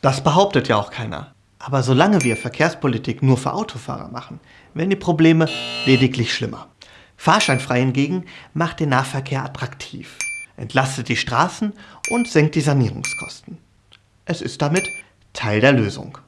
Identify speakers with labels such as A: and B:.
A: Das behauptet ja auch keiner. Aber solange wir Verkehrspolitik nur für Autofahrer machen, werden die Probleme lediglich schlimmer. Fahrscheinfrei hingegen macht den Nahverkehr attraktiv, entlastet die Straßen und senkt die Sanierungskosten. Es ist damit Teil der Lösung.